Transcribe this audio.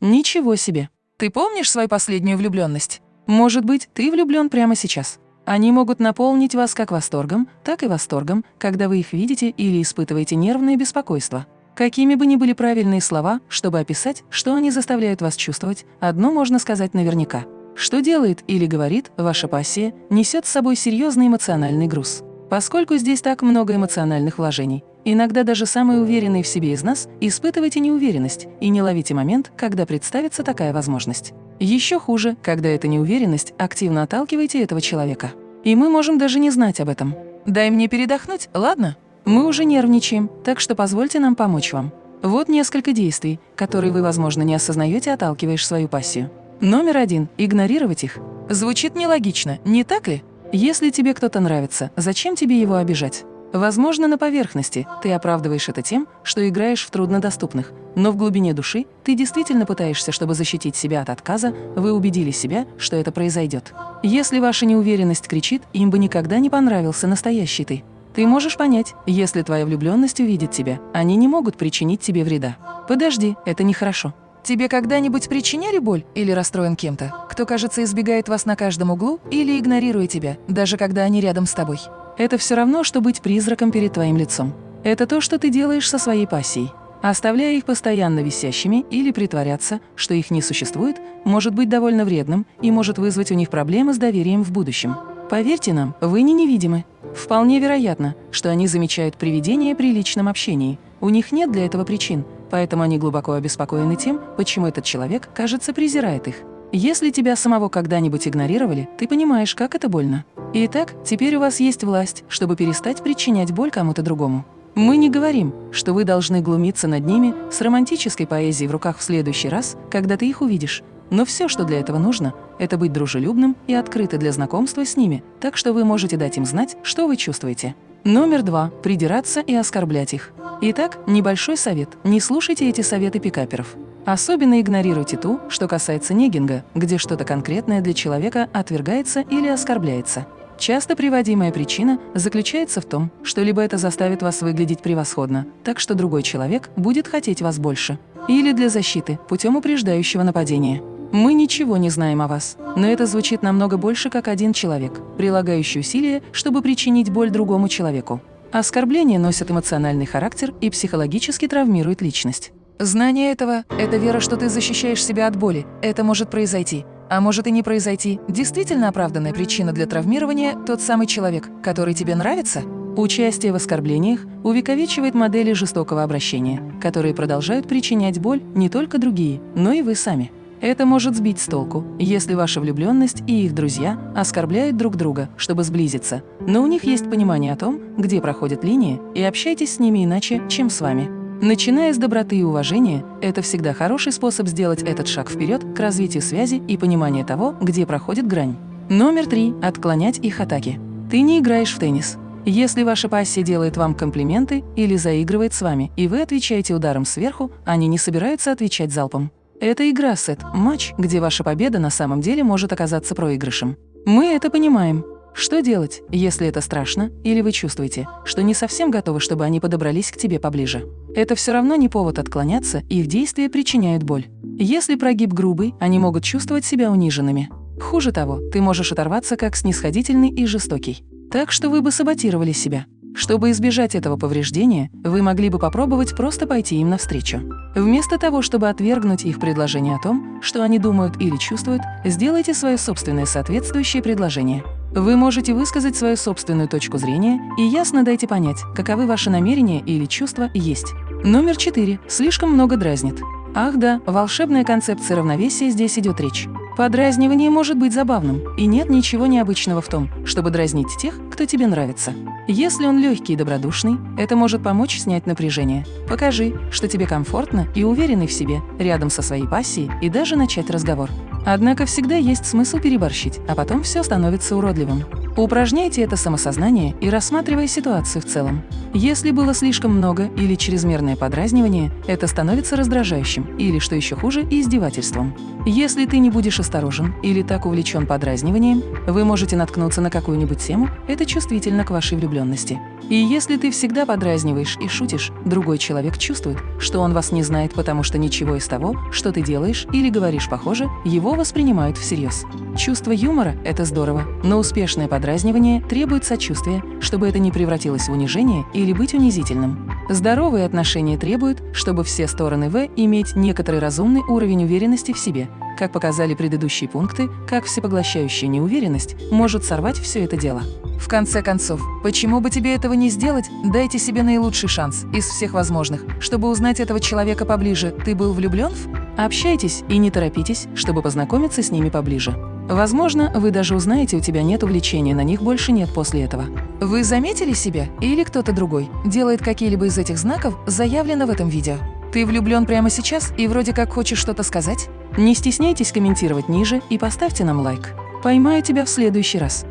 ничего себе. Ты помнишь свою последнюю влюбленность? Может быть, ты влюблен прямо сейчас. Они могут наполнить вас как восторгом, так и восторгом, когда вы их видите или испытываете нервное беспокойство. Какими бы ни были правильные слова, чтобы описать, что они заставляют вас чувствовать, одно можно сказать наверняка. Что делает или говорит ваша пассия, несет с собой серьезный эмоциональный груз. Поскольку здесь так много эмоциональных вложений, иногда даже самые уверенные в себе из нас испытываете неуверенность и не ловите момент, когда представится такая возможность. Еще хуже, когда эта неуверенность активно отталкиваете этого человека. И мы можем даже не знать об этом. «Дай мне передохнуть, ладно?» Мы уже нервничаем, так что позвольте нам помочь вам. Вот несколько действий, которые вы, возможно, не осознаете, отталкиваешь свою пассию. Номер один – игнорировать их. Звучит нелогично, не так ли? Если тебе кто-то нравится, зачем тебе его обижать? Возможно, на поверхности ты оправдываешь это тем, что играешь в труднодоступных, но в глубине души ты действительно пытаешься, чтобы защитить себя от отказа, вы убедили себя, что это произойдет. Если ваша неуверенность кричит, им бы никогда не понравился настоящий ты. Ты можешь понять, если твоя влюбленность увидит тебя, они не могут причинить тебе вреда. Подожди, это нехорошо. Тебе когда-нибудь причиняли боль или расстроен кем-то, кто, кажется, избегает вас на каждом углу или игнорирует тебя, даже когда они рядом с тобой? Это все равно, что быть призраком перед твоим лицом. Это то, что ты делаешь со своей пассией. Оставляя их постоянно висящими или притворяться, что их не существует, может быть довольно вредным и может вызвать у них проблемы с доверием в будущем. Поверьте нам, вы не невидимы. Вполне вероятно, что они замечают привидения при личном общении. У них нет для этого причин, поэтому они глубоко обеспокоены тем, почему этот человек, кажется, презирает их. Если тебя самого когда-нибудь игнорировали, ты понимаешь, как это больно. Итак, теперь у вас есть власть, чтобы перестать причинять боль кому-то другому. Мы не говорим, что вы должны глумиться над ними с романтической поэзией в руках в следующий раз, когда ты их увидишь, но все, что для этого нужно, это быть дружелюбным и открыты для знакомства с ними, так что вы можете дать им знать, что вы чувствуете. Номер два – придираться и оскорблять их. Итак, небольшой совет – не слушайте эти советы пикаперов. Особенно игнорируйте ту, что касается негинга, где что-то конкретное для человека отвергается или оскорбляется. Часто приводимая причина заключается в том, что либо это заставит вас выглядеть превосходно, так что другой человек будет хотеть вас больше, или для защиты путем упреждающего нападения. Мы ничего не знаем о вас, но это звучит намного больше как один человек, прилагающий усилия, чтобы причинить боль другому человеку. Оскорбления носят эмоциональный характер и психологически травмируют личность. Знание этого – это вера, что ты защищаешь себя от боли. Это может произойти. А может и не произойти. Действительно оправданная причина для травмирования – тот самый человек, который тебе нравится? Участие в оскорблениях увековечивает модели жестокого обращения, которые продолжают причинять боль не только другие, но и вы сами. Это может сбить с толку, если ваша влюбленность и их друзья оскорбляют друг друга, чтобы сблизиться, но у них есть понимание о том, где проходят линии, и общайтесь с ними иначе, чем с вами. Начиная с доброты и уважения, это всегда хороший способ сделать этот шаг вперед к развитию связи и понимания того, где проходит грань. Номер три – отклонять их атаки. Ты не играешь в теннис. Если ваша пассия делает вам комплименты или заигрывает с вами, и вы отвечаете ударом сверху, они не собираются отвечать залпом. Это игра-сет, матч, где ваша победа на самом деле может оказаться проигрышем. Мы это понимаем. Что делать, если это страшно, или вы чувствуете, что не совсем готовы, чтобы они подобрались к тебе поближе? Это все равно не повод отклоняться, их действия причиняют боль. Если прогиб грубый, они могут чувствовать себя униженными. Хуже того, ты можешь оторваться как снисходительный и жестокий. Так что вы бы саботировали себя. Чтобы избежать этого повреждения, вы могли бы попробовать просто пойти им навстречу. Вместо того, чтобы отвергнуть их предложение о том, что они думают или чувствуют, сделайте свое собственное соответствующее предложение. Вы можете высказать свою собственную точку зрения и ясно дайте понять, каковы ваши намерения или чувства есть. Номер четыре. Слишком много дразнит. Ах да, волшебная концепция равновесия здесь идет речь. Подразнивание может быть забавным, и нет ничего необычного в том, чтобы дразнить тех, кто тебе нравится. Если он легкий и добродушный, это может помочь снять напряжение. Покажи, что тебе комфортно и уверенный в себе, рядом со своей пассией, и даже начать разговор. Однако всегда есть смысл переборщить, а потом все становится уродливым. Упражняйте это самосознание и рассматривая ситуацию в целом. Если было слишком много или чрезмерное подразнивание, это становится раздражающим или, что еще хуже, издевательством. Если ты не будешь осторожен или так увлечен подразниванием, вы можете наткнуться на какую-нибудь тему, это чувствительно к вашей влюбленности. И если ты всегда подразниваешь и шутишь, другой человек чувствует, что он вас не знает, потому что ничего из того, что ты делаешь или говоришь похоже, его воспринимают всерьез. Чувство юмора – это здорово, но успешное подразнивание требует сочувствия, чтобы это не превратилось в унижение или быть унизительным. Здоровые отношения требуют, чтобы все стороны В иметь некоторый разумный уровень уверенности в себе. Как показали предыдущие пункты, как всепоглощающая неуверенность может сорвать все это дело. В конце концов, почему бы тебе этого не сделать? Дайте себе наилучший шанс из всех возможных, чтобы узнать этого человека поближе. Ты был влюблен в? Общайтесь и не торопитесь, чтобы познакомиться с ними поближе. Возможно, вы даже узнаете, у тебя нет увлечения, на них больше нет после этого. Вы заметили себя или кто-то другой делает какие-либо из этих знаков, заявлено в этом видео? Ты влюблен прямо сейчас и вроде как хочешь что-то сказать? Не стесняйтесь комментировать ниже и поставьте нам лайк. Поймаю тебя в следующий раз.